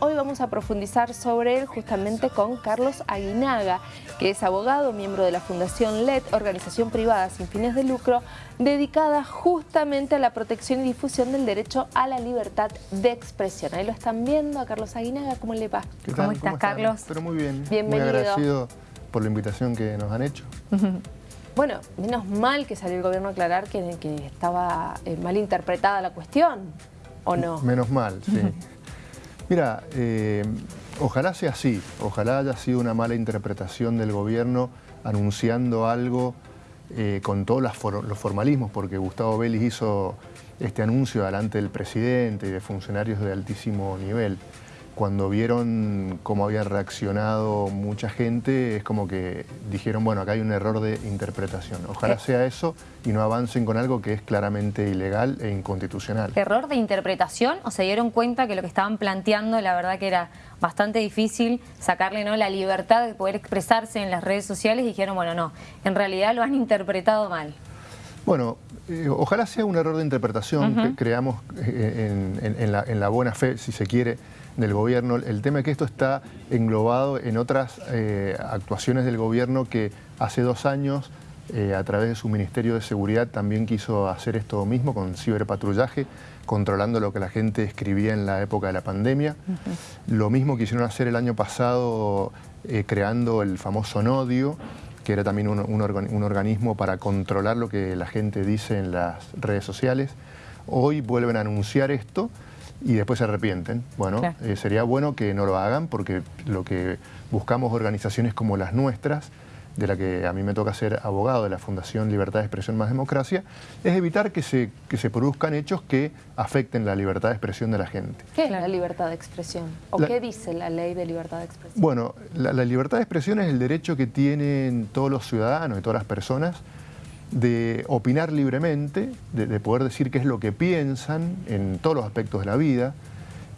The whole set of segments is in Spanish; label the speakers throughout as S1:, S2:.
S1: Hoy vamos a profundizar sobre él justamente con Carlos Aguinaga, que es abogado, miembro de la Fundación LED, organización privada sin fines de lucro, dedicada justamente a la protección y difusión del derecho a la libertad de expresión. Ahí lo están viendo a Carlos Aguinaga, ¿cómo le va?
S2: ¿Cómo estás, Carlos?
S3: Pero muy bien.
S1: Bienvenido.
S3: Muy agradecido por la invitación que nos han hecho.
S1: Bueno, menos mal que salió el gobierno a aclarar que, estaba eh, mal interpretada la cuestión, ¿o no?
S3: Menos mal, sí. Mira, eh, ojalá sea así, ojalá haya sido una mala interpretación del gobierno anunciando algo eh, con todos los formalismos, porque Gustavo Vélez hizo este anuncio delante del presidente y de funcionarios de altísimo nivel cuando vieron cómo había reaccionado mucha gente, es como que dijeron, bueno, acá hay un error de interpretación. Ojalá eh. sea eso y no avancen con algo que es claramente ilegal e inconstitucional.
S2: ¿Error de interpretación o se dieron cuenta que lo que estaban planteando, la verdad que era bastante difícil sacarle ¿no? la libertad de poder expresarse en las redes sociales y dijeron, bueno, no, en realidad lo han interpretado mal?
S3: Bueno, eh, ojalá sea un error de interpretación, que creamos eh, en la buena fe, si se quiere, del gobierno. El tema es que esto está englobado en otras eh, actuaciones del gobierno que hace dos años eh, a través de su Ministerio de Seguridad también quiso hacer esto mismo con ciberpatrullaje, controlando lo que la gente escribía en la época de la pandemia. Lo mismo quisieron hacer el año pasado eh, creando el famoso NODIO, que era también un organismo para controlar lo que la gente dice en las redes sociales. Hoy vuelven a anunciar esto, y después se arrepienten. Bueno, eh, sería bueno que no lo hagan porque lo que buscamos organizaciones como las nuestras, de la que a mí me toca ser abogado de la Fundación Libertad de Expresión Más Democracia, es evitar que se, que se produzcan hechos que afecten la libertad de expresión de la gente.
S1: ¿Qué es la libertad de expresión? ¿O qué dice la ley de libertad de expresión?
S3: Bueno, la, la libertad de expresión es el derecho que tienen todos los ciudadanos y todas las personas de opinar libremente, de, poder decir qué es lo que piensan en todos los aspectos de la vida.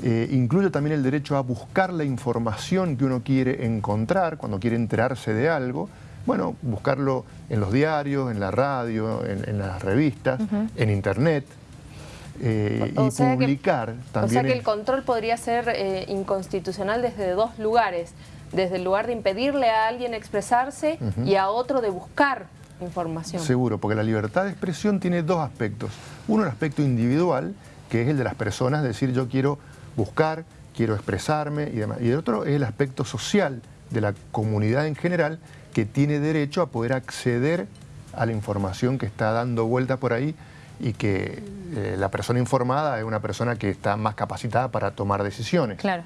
S3: Eh, incluye también el derecho a buscar la información que uno quiere encontrar cuando quiere enterarse de algo. Bueno, buscarlo en los diarios, en la radio, en, las revistas, en internet. Eh, y publicar también.
S1: O sea que el control podría ser eh, inconstitucional desde dos lugares. Desde el lugar de impedirle a alguien expresarse y a otro de buscar información.
S3: Seguro, porque la libertad de expresión tiene dos aspectos. Uno, el aspecto individual, que es el de las personas, decir yo quiero buscar, quiero expresarme y demás. Y el otro es el aspecto social de la comunidad en general, que tiene derecho a poder acceder a la información que está dando vuelta por ahí y que eh, la persona informada es una persona que está más capacitada para tomar decisiones.
S2: Claro.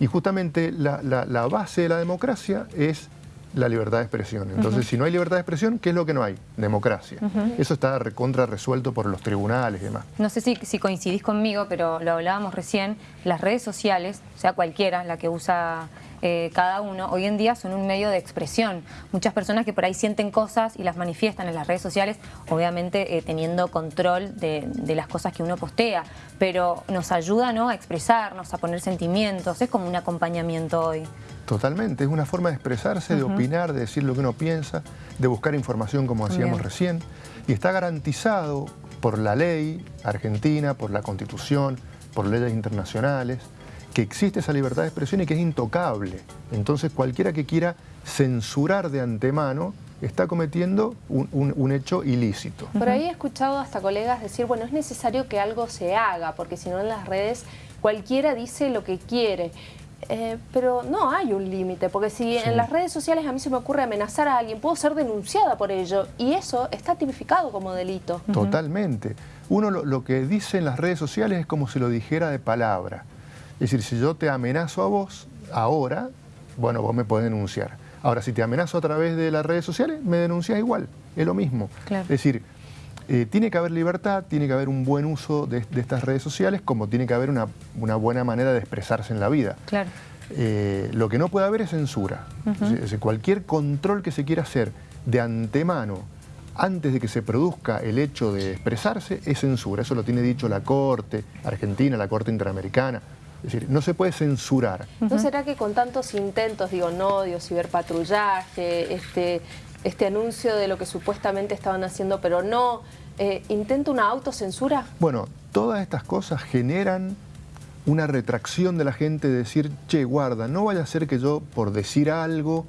S3: Y justamente la, la base de la democracia es la libertad de expresión. Entonces, si no hay libertad de expresión, ¿qué es lo que no hay? Democracia. Eso está contra resuelto por los tribunales y demás.
S2: No sé si, si, coincidís conmigo, pero lo hablábamos recién, las redes sociales, sea cualquiera, la que usa eh, cada uno, hoy en día son un medio de expresión. Muchas personas que por ahí sienten cosas y las manifiestan en las redes sociales, obviamente eh, teniendo control de, las cosas que uno postea, pero nos ayuda ¿no? a expresarnos, a poner sentimientos, es como un acompañamiento hoy.
S3: Totalmente, es una forma de expresarse, de opinar, de decir lo que uno piensa, de buscar información como decíamos recién. Y está garantizado por la ley argentina, por la Constitución, por leyes internacionales, que existe esa libertad de expresión y que es intocable. Entonces cualquiera que quiera censurar de antemano está cometiendo un, hecho ilícito.
S1: Por ahí he escuchado hasta colegas decir, bueno, es necesario que algo se haga, porque si no en las redes cualquiera dice lo que quiere. Eh, pero no hay un límite, porque si en las redes sociales a mí se me ocurre amenazar a alguien, puedo ser denunciada por ello, y eso está tipificado como delito.
S3: Totalmente. Uno lo, que dice en las redes sociales es como si lo dijera de palabra. Es decir, si yo te amenazo a vos, ahora, bueno, vos me podés denunciar. Ahora, si te amenazo a través de las redes sociales, me denuncias igual, es lo mismo. Es decir, eh, tiene que haber libertad, tiene que haber un buen uso de, estas redes sociales, como tiene que haber una, buena manera de expresarse en la vida.
S2: Claro.
S3: Eh, lo que no puede haber es censura. cualquier control que se quiera hacer de antemano, antes de que se produzca el hecho de expresarse, es censura. Eso lo tiene dicho la Corte Argentina, la Corte Interamericana. Es decir, no se puede censurar.
S1: ¿No será que con tantos intentos, digo, no, digo, ciberpatrullaje, este, este anuncio de lo que supuestamente estaban haciendo, pero no, eh, ¿intenta una autocensura?
S3: Bueno, todas estas cosas generan una retracción de la gente de decir, che, guarda, no vaya a ser que yo por decir algo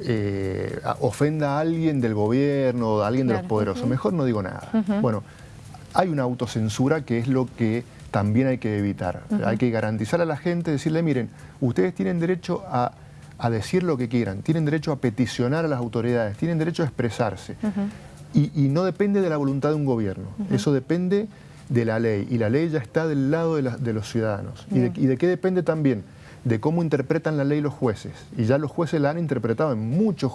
S3: eh, ofenda a alguien del gobierno o a alguien de los poderosos. Mejor no digo nada. Bueno, hay una autocensura que es lo que también hay que evitar. Hay que garantizar a la gente, decirle, miren, ustedes tienen derecho a, decir lo que quieran, tienen derecho a peticionar a las autoridades, tienen derecho a expresarse. y, no depende de la voluntad de un gobierno, eso depende de la ley, y la ley ya está del lado de, los ciudadanos. ¿Y de, ¿Y de qué depende también? De cómo interpretan la ley los jueces. Y ya los jueces la han interpretado en muchos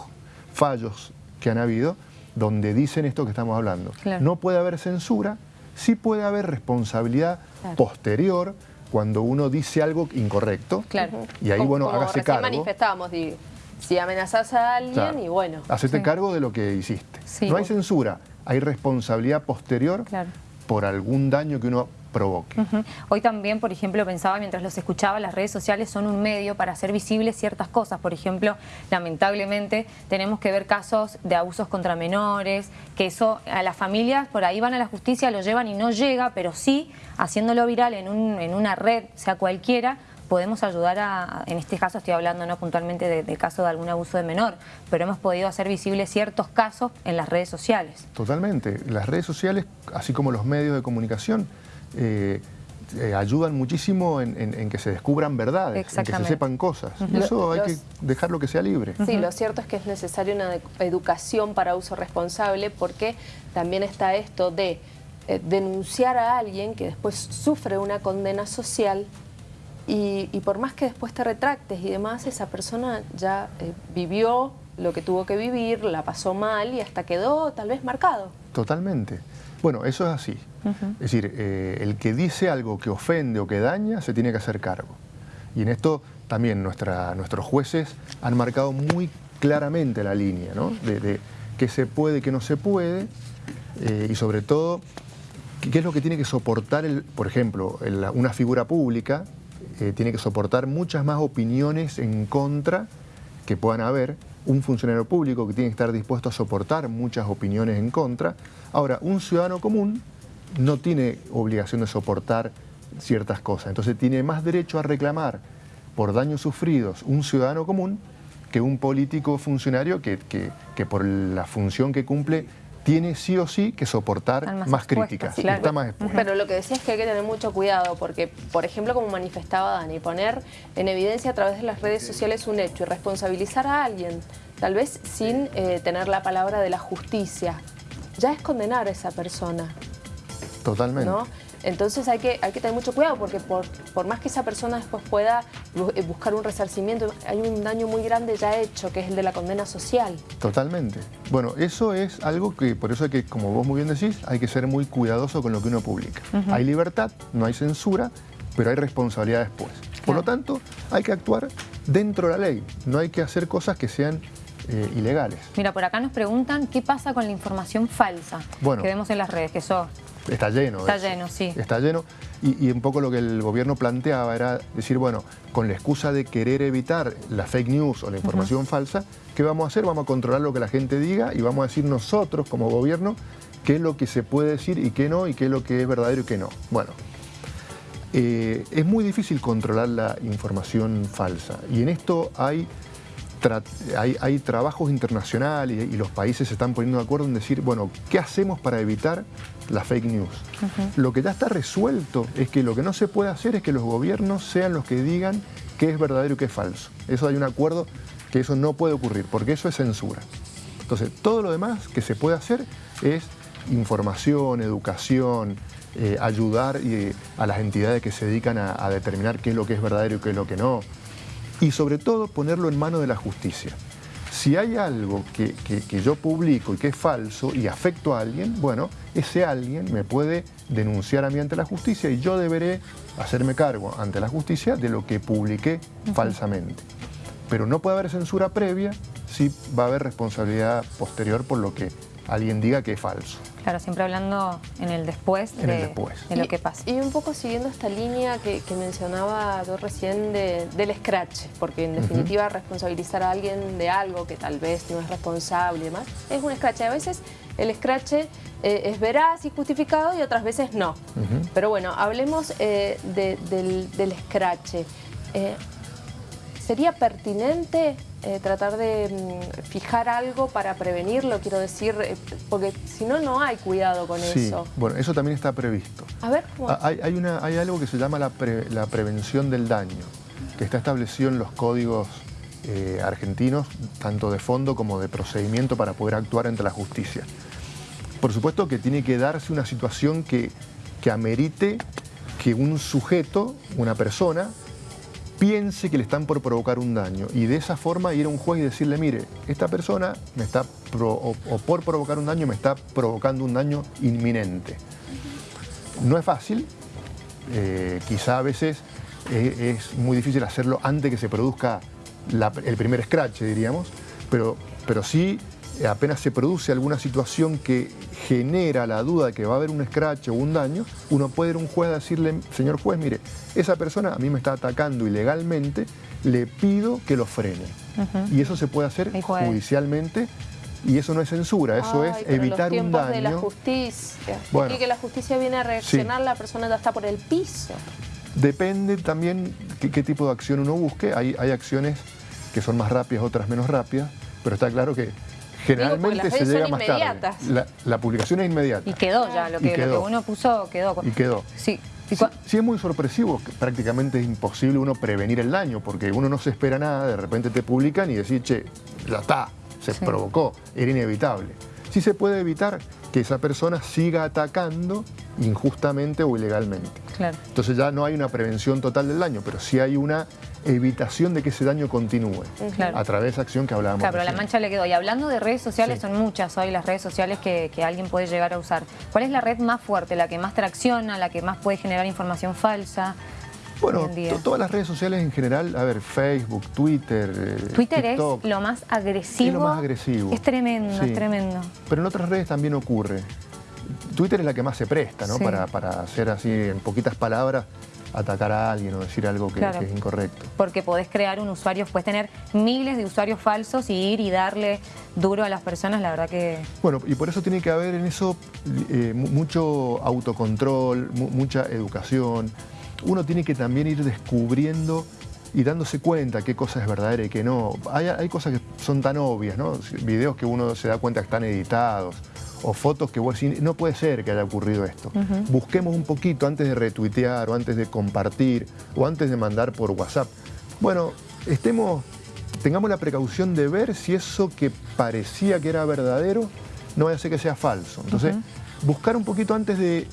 S3: fallos que han habido, donde dicen esto que estamos hablando. No puede haber censura, sí puede haber responsabilidad posterior cuando uno dice algo incorrecto.
S1: Claro.
S3: Y ahí, bueno, hágase cargo.
S1: manifestábamos, si amenazas a alguien y bueno.
S3: Hacete cargo de lo que hiciste. No hay censura, hay responsabilidad posterior por algún daño que uno provoque.
S2: Hoy también, por ejemplo, pensaba mientras los escuchaba, las redes sociales son un medio para hacer visibles ciertas cosas. Por ejemplo, lamentablemente tenemos que ver casos de abusos contra menores, que eso a las familias por ahí van a la justicia, lo llevan y no llega, pero sí, haciéndolo viral en, un, en una red, sea cualquiera, podemos ayudar a, en este caso estoy hablando no puntualmente del caso de algún abuso de menor, pero hemos podido hacer visibles ciertos casos en las redes sociales.
S3: Totalmente. Las redes sociales, así como los medios de comunicación, eh, eh, ayudan muchísimo en, que se descubran verdades, en que se sepan cosas. Eso hay que dejarlo que sea libre.
S1: Sí, lo cierto es que es necesaria una educación para uso responsable porque también está esto de eh, denunciar a alguien que después sufre una condena social y, por más que después te retractes y demás, esa persona ya vivió lo que tuvo que vivir, la pasó mal y hasta quedó tal vez marcado.
S3: Totalmente. Bueno, eso es así. Es decir, eh, el que dice algo que ofende o que daña se tiene que hacer cargo. Y en esto también nuestra, nuestros jueces han marcado muy claramente la línea, ¿no? De, qué se puede, qué no se puede, eh, y sobre todo, qué es lo que tiene que soportar, el, por ejemplo, una figura pública eh, tiene que soportar muchas más opiniones en contra que puedan haber, un funcionario público que tiene que estar dispuesto a soportar muchas opiniones en contra. Ahora, un ciudadano común no tiene obligación de soportar ciertas cosas, entonces tiene más derecho a reclamar por daños sufridos un ciudadano común que un político funcionario que, que por la función que cumple tiene sí o sí que soportar más, críticas. Está más
S1: Pero lo que decía es que hay que tener mucho cuidado porque, por ejemplo, como manifestaba Dani, poner en evidencia a través de las redes sociales un hecho y responsabilizar a alguien, tal vez sin eh, tener la palabra de la justicia, ya es condenar a esa persona.
S3: Totalmente.
S1: Entonces hay que, hay que tener mucho cuidado porque por, por más que esa persona después pueda eh, buscar un resarcimiento, hay un daño muy grande ya hecho, que es el de la condena social.
S3: Totalmente. Bueno, eso es algo que, por eso hay que, como vos muy bien decís, hay que ser muy cuidadoso con lo que uno publica. Hay libertad, no hay censura, pero hay responsabilidad después. Por lo tanto, hay que actuar dentro de la ley, no hay que hacer cosas que sean eh, ilegales.
S2: Mira, por acá nos preguntan qué pasa con la información falsa que vemos en las redes, que eso
S3: Está lleno.
S2: Está lleno, sí.
S3: Está lleno. Y, un poco lo que el gobierno planteaba era decir, bueno, con la excusa de querer evitar la fake news o la información falsa, ¿qué vamos a hacer? Vamos a controlar lo que la gente diga y vamos a decir nosotros como gobierno qué es lo que se puede decir y qué no, y qué es lo que es verdadero y qué no. Bueno, eh, es muy difícil controlar la información falsa y en esto hay hay, trabajos internacionales y, los países se están poniendo de acuerdo en decir, bueno, ¿qué hacemos para evitar la fake news? Lo que ya está resuelto es que lo que no se puede hacer es que los gobiernos sean los que digan qué es verdadero y qué es falso. Eso hay un acuerdo que eso no puede ocurrir, porque eso es censura. Entonces, todo lo demás que se puede hacer es información, educación, eh, ayudar eh, a las entidades que se dedican a determinar qué es lo que es verdadero y qué es lo que no y sobre todo ponerlo en manos de la justicia. Si hay algo que, yo publico y que es falso y afecto a alguien, bueno, ese alguien me puede denunciar a mí ante la justicia y yo deberé hacerme cargo ante la justicia de lo que publiqué falsamente. Pero no puede haber censura previa si va a haber responsabilidad posterior por lo que alguien diga que es falso.
S2: Claro, siempre hablando en el después, de, lo que pasa.
S1: Y un poco siguiendo esta línea que, mencionaba yo recién del scratch, porque en definitiva responsabilizar a alguien de algo que tal vez no es responsable y demás, es un scratch. A veces el scratch eh, es veraz y justificado y otras veces no. Pero bueno, hablemos eh, del, del, scratch. Eh, ¿Sería pertinente tratar de mm, fijar algo para prevenirlo? Quiero decir, porque si no, no hay cuidado con
S3: sí,
S1: eso.
S3: Bueno, eso también está previsto.
S1: A ver,
S3: ah, hay, hay, una, hay algo que se llama la, la prevención del daño, que está establecido en los códigos eh, argentinos, tanto de fondo como de procedimiento para poder actuar ante la justicia. Por supuesto que tiene que darse una situación que, que amerite que un sujeto, una persona, piense que le están por provocar un daño y de esa forma ir a un juez y decirle, mire, esta persona me está o, por provocar un daño me está provocando un daño inminente. No es fácil, eh, quizá a veces eh, es muy difícil hacerlo antes que se produzca el primer scratch, diríamos, pero, pero sí apenas se produce alguna situación que genera la duda de que va a haber un scratch o un daño, uno puede ir a un juez a decirle, señor juez, mire, esa persona a mí me está atacando ilegalmente, le pido que lo frene. Y eso se puede hacer judicialmente y eso no es censura, eso es evitar un daño.
S1: de la justicia. y que la justicia viene a reaccionar, la persona ya está por el piso.
S3: Depende también qué, tipo de acción uno busque. Hay, hay acciones que son más rápidas, otras menos rápidas, pero está claro que generalmente se llega más tarde. La, publicación es inmediata.
S2: Y quedó ya, lo que, uno puso quedó.
S3: Y quedó.
S2: Sí.
S3: Sí, es muy sorpresivo, prácticamente es imposible uno prevenir el daño, porque uno no se espera nada, de repente te publican y decís, che, ya está, se provocó, era inevitable. Sí se puede evitar que esa persona siga atacando injustamente o ilegalmente.
S2: Claro.
S3: Entonces ya no hay una prevención total del daño, pero sí hay una evitación de que ese daño continúe a través de esa acción que hablábamos.
S2: Claro, pero la mancha le quedó. Y hablando de redes sociales, son muchas hoy las redes sociales que, alguien puede llegar a usar. ¿Cuál es la red más fuerte, la que más tracciona, la que más puede generar información falsa?
S3: Bueno, todas las redes sociales en general, a ver, Facebook, Twitter,
S2: eh, Twitter es lo más agresivo.
S3: Es lo más agresivo.
S2: Es tremendo, es tremendo.
S3: Pero en otras redes también ocurre. Twitter es la que más se presta, ¿no? Para, para hacer así, en poquitas palabras, atacar a alguien o decir algo que, es incorrecto.
S2: Porque podés crear un usuario, puedes tener miles de usuarios falsos y ir y darle duro a las personas, la verdad que...
S3: Bueno, y por eso tiene que haber en eso eh, mucho autocontrol, mucha educación. Uno tiene que también ir descubriendo y dándose cuenta qué cosa es verdadera y qué no. Hay, hay cosas que son tan obvias, ¿no? Videos que uno se da cuenta que están editados o fotos que vos decís, no puede ser que haya ocurrido esto. Busquemos un poquito antes de retuitear o antes de compartir o antes de mandar por WhatsApp. Bueno, estemos, tengamos la precaución de ver si eso que parecía que era verdadero no vaya a ser que sea falso. Entonces, buscar un poquito antes de,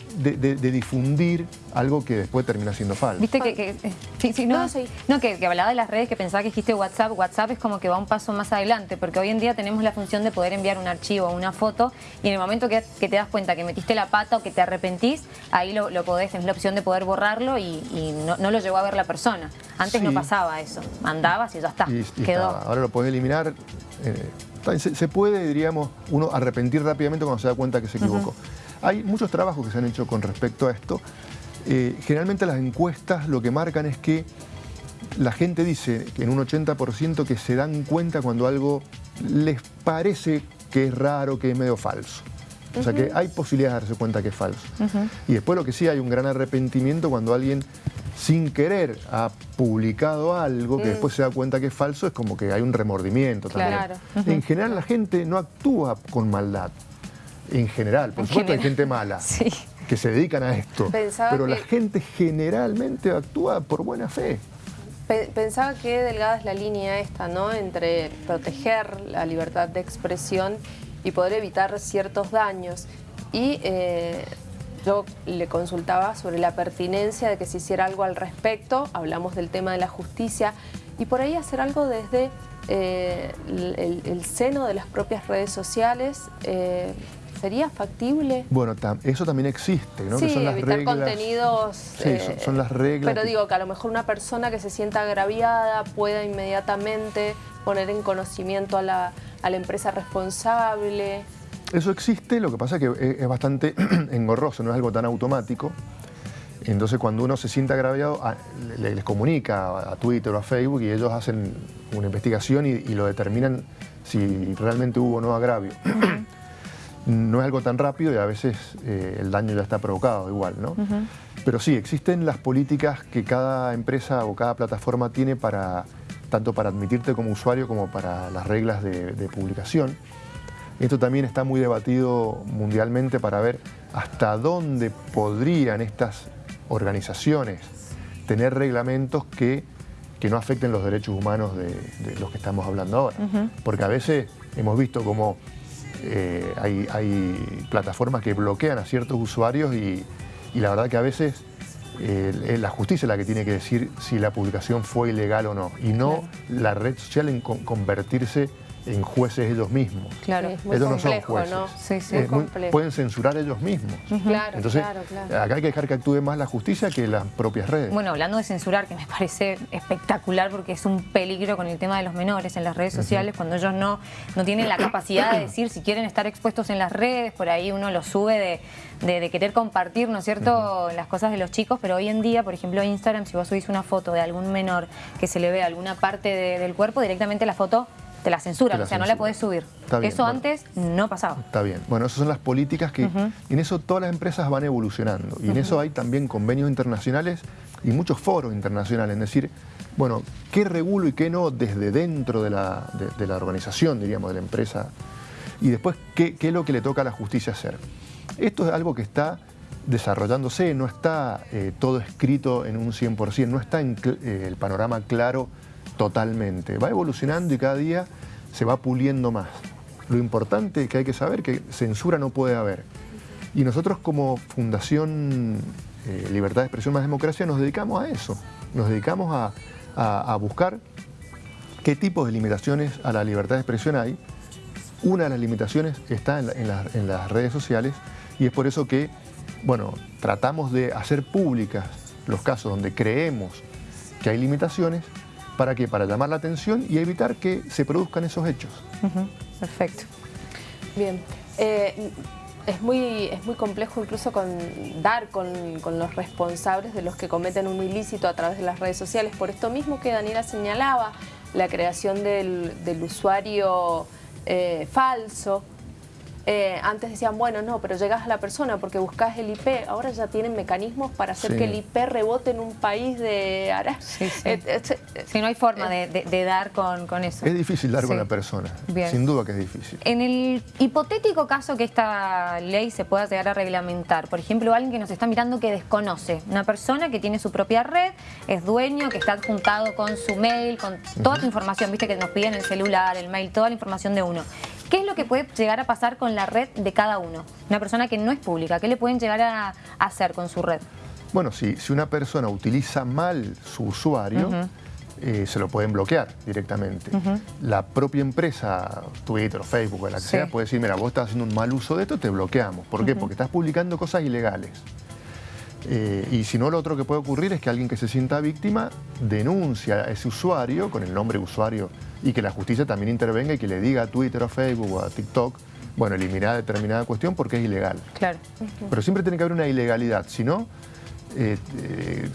S3: difundir algo que después termina siendo falso.
S2: Viste que, eh, sí, sí, no, no, que, hablaba de las redes, que pensaba que dijiste WhatsApp, WhatsApp es como que va un paso más adelante, porque hoy en día tenemos la función de poder enviar un archivo o una foto, y en el momento que, te das cuenta que metiste la pata o que te arrepentís, ahí lo, podés, tenés la opción de poder borrarlo y, no, lo llegó a ver la persona. Antes no pasaba eso, mandabas y ya está, quedó.
S3: Ahora lo podés eliminar. Eh, se, puede, diríamos, uno arrepentir rápidamente cuando se da cuenta que se equivocó. Hay muchos trabajos que se han hecho con respecto a esto. Eh, generalmente las encuestas lo que marcan es que la gente dice que en un 80% que se dan cuenta cuando algo les parece que es raro, que es medio falso. O sea que hay posibilidades de darse cuenta que es falso. Y después lo que sí hay un gran arrepentimiento cuando alguien sin querer ha publicado algo que mm. después se da cuenta que es falso, es como que hay un remordimiento también. En general la gente no actúa con maldad en general. Por supuesto hay gente mala que se dedican a esto, pero la gente generalmente actúa por buena fe.
S1: Pensaba que delgada es la línea esta, ¿no? Entre proteger la libertad de expresión y poder evitar ciertos daños. Y eh, yo le consultaba sobre la pertinencia de que se hiciera algo al respecto, hablamos del tema de la justicia, y por ahí hacer algo desde eh, el, seno de las propias redes sociales, eh, ¿Sería factible?
S3: Bueno, eso también existe, ¿no?
S1: Sí, que son las evitar contenidos...
S3: Sí, son, las reglas.
S1: Pero digo que a lo mejor una persona que se sienta agraviada pueda inmediatamente poner en conocimiento a la, empresa responsable.
S3: Eso existe, lo que pasa es que es bastante engorroso, no es algo tan automático. Entonces cuando uno se siente agraviado, les comunica a Twitter o a Facebook y ellos hacen una investigación y, y lo determinan si realmente hubo o no agravio. No es algo tan rápido y a veces eh, el daño ya está provocado igual, ¿no? Pero sí, existen las políticas que cada empresa o cada plataforma tiene para tanto para admitirte como usuario como para las reglas de, publicación. Esto también está muy debatido mundialmente para ver hasta dónde podrían estas organizaciones tener reglamentos que, no afecten los derechos humanos de, los que estamos hablando ahora. Porque a veces hemos visto como eh, hay, plataformas que bloquean a ciertos usuarios y, la verdad que a veces eh, la justicia es la que tiene que decir si la publicación fue ilegal o no, y no la red social en convertirse en jueces ellos mismos.
S1: Claro, es muy no son jueces. ¿no?
S3: Sí, sí, pueden censurar ellos mismos.
S1: Claro,
S3: Entonces, acá hay que dejar que actúe más la justicia que las propias redes.
S2: Bueno, hablando de censurar, que me parece espectacular porque es un peligro con el tema de los menores en las redes sociales, cuando ellos no, no tienen la capacidad de decir si quieren estar expuestos en las redes, por ahí uno los sube de, querer compartir, ¿no es cierto?, las cosas de los chicos, pero hoy en día, por ejemplo, Instagram, si vos subís una foto de algún menor que se le ve alguna parte del cuerpo, directamente la foto te la censuran, o sea, no la podés subir. eso antes no pasaba.
S3: Está bien. Bueno, esas son las políticas que... En eso todas las empresas van evolucionando. Y en eso hay también convenios internacionales y muchos foros internacionales. Es decir, bueno, qué regulo y qué no desde dentro de la, organización, diríamos, de la empresa. Y después, ¿qué, es lo que le toca a la justicia hacer. Esto es algo que está desarrollándose, no está eh, todo escrito en un 100%, no está en eh, el panorama claro totalmente. Va evolucionando y cada día se va puliendo más. Lo importante que hay que saber que censura no puede haber. Y nosotros como Fundación eh, Libertad de Expresión más Democracia nos dedicamos a eso. Nos dedicamos a, buscar qué tipos de limitaciones a la libertad de expresión hay. Una de las limitaciones está en, en las redes sociales y es por eso que, bueno, tratamos de hacer públicas los casos donde creemos que hay limitaciones ¿Para qué? Para llamar la atención y evitar que se produzcan esos hechos.
S1: Perfecto. Bien. Eh, es muy, es muy complejo incluso con, dar con, los responsables de los que cometen un ilícito a través de las redes sociales. Por esto mismo que Daniela señalaba, la creación del, usuario eh, falso, eh, antes decían, bueno, no, pero llegas a la persona porque buscas el IP. Ahora ya tienen mecanismos para hacer que el IP rebote en un país de
S2: Sí, eh, eh, no hay forma de, dar con, eso.
S3: Es difícil dar con la persona, sin duda que es difícil.
S2: En el hipotético caso que esta ley se pueda llegar a reglamentar, por ejemplo, alguien que nos está mirando que desconoce, una persona que tiene su propia red, es dueño, que está adjuntado con su mail, con toda tu información, viste que nos piden el celular, el mail, toda la información de uno. ¿Qué es lo que puede llegar a pasar con la red de cada uno? Una persona que no es pública, ¿qué le pueden llegar a hacer con su red?
S3: Bueno, si, si una persona utiliza mal su usuario, eh, se lo pueden bloquear directamente. La propia empresa, Twitter o Facebook o la que sea, puede decir, mira, vos estás haciendo un mal uso de esto, te bloqueamos. ¿Por qué? Porque estás publicando cosas ilegales. Eh, y si no, lo otro que puede ocurrir es que alguien que se sienta víctima denuncia a ese usuario con el nombre de usuario y que la justicia también intervenga y que le diga a Twitter o Facebook o a TikTok, bueno, eliminar determinada cuestión porque es ilegal.
S2: Claro.
S3: Pero siempre tiene que haber una ilegalidad, si no, eh, eh,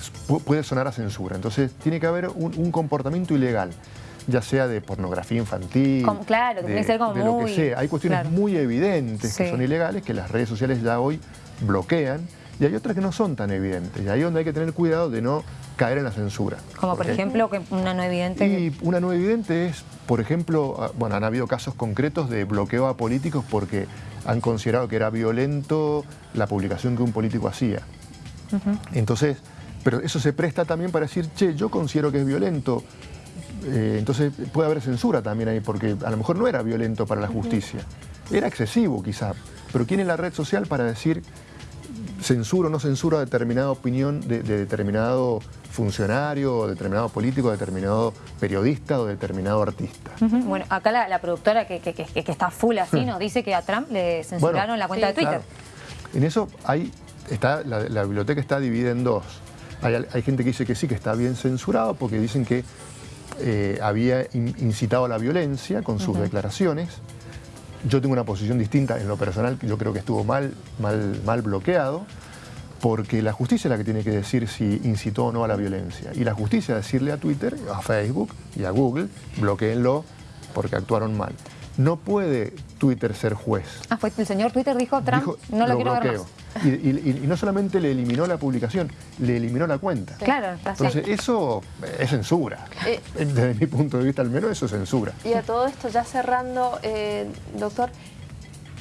S3: puede sonar a censura. Entonces tiene que haber un, comportamiento ilegal ya sea de pornografía infantil,
S2: claro,
S3: de, ser como lo que sea. Hay cuestiones muy evidentes que son ilegales que las redes sociales ya hoy bloquean y hay otras que no son tan evidentes. Y ahí es donde hay que tener cuidado de no caer en la censura.
S2: Como por ejemplo, una no evidente...
S3: Y una no evidente es, por ejemplo, ah, bueno, han habido casos concretos de bloqueo a políticos porque han considerado que era violento la publicación que un político hacía. Entonces, pero eso se presta también para decir, che, yo considero que es violento, eh, entonces puede haber censura también ahí, porque a lo mejor no era violento para la justicia, era excesivo quizá, pero ¿quién es la red social para decir censura o no censura determinada opinión de, determinado funcionario, determinado político, determinado periodista o determinado artista.
S2: Bueno, acá la, productora que, está full así hmm. nos dice que a Trump le censuraron la cuenta de Twitter.
S3: En eso hay, está, la, biblioteca está dividida en dos. Hay, gente que dice que sí, que está bien censurado porque dicen que eh, había incitado a la violencia con sus declaraciones yo tengo una posición distinta en lo personal, yo creo que estuvo mal, mal, mal bloqueado, porque la justicia es la que tiene que decir si incitó o no a la violencia. Y la justicia decirle a Twitter, a Facebook y a Google, bloqueenlo porque actuaron mal. no puede Twitter ser juez.
S2: Ah, fue el señor Twitter dijo, Trump, no lo, quiero ver más.
S3: Y, no solamente le eliminó la publicación, le eliminó la cuenta.
S2: Claro,
S3: Entonces, eso es censura. Eh, Desde mi punto de vista, al menos, eso es censura.
S1: Y a todo esto, ya cerrando, eh, doctor,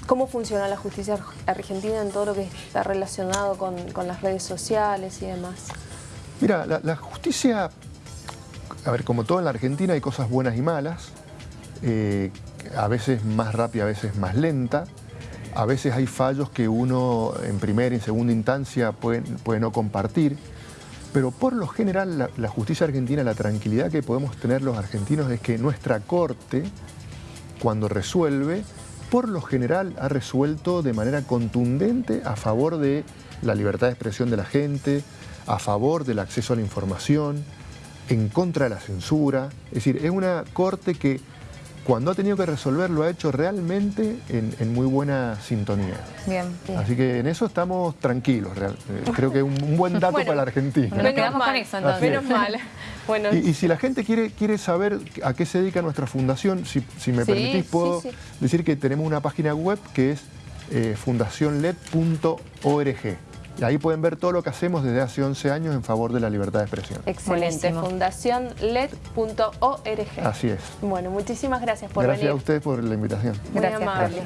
S1: ¿cómo funciona la justicia argentina en todo lo que está relacionado con, las redes sociales y demás?
S3: Mira, la, justicia, a ver, como todo en la Argentina hay cosas buenas y malas, eh, a veces más rápida, a veces más lenta, a veces hay fallos que uno en primera y en segunda instancia puede, no compartir, pero por lo general la, justicia argentina, la tranquilidad que podemos tener los argentinos es que nuestra corte, cuando resuelve, por lo general ha resuelto de manera contundente a favor de la libertad de expresión de la gente, a favor del acceso a la información, en contra de la censura. Es decir, es una corte que cuando ha tenido que resolver lo ha hecho realmente en, muy buena sintonía.
S2: Bien,
S3: Así que en eso estamos tranquilos. Eh, creo que es un, buen dato para la Argentina.
S2: Menos mal, eso, entonces.
S1: Menos mal.
S3: Bueno. Y, si la gente quiere, quiere saber a qué se dedica nuestra fundación, si, me permitís, puedo decir que tenemos una página web que es eh, fundacionled.org. Y ahí pueden ver todo lo que hacemos desde hace 11 años en favor de la libertad de expresión.
S1: Excelente, fundacionled.org.
S3: Así es.
S1: Bueno, muchísimas gracias por
S3: venir.
S1: Gracias
S3: a ustedes por la invitación.
S1: Muy amable.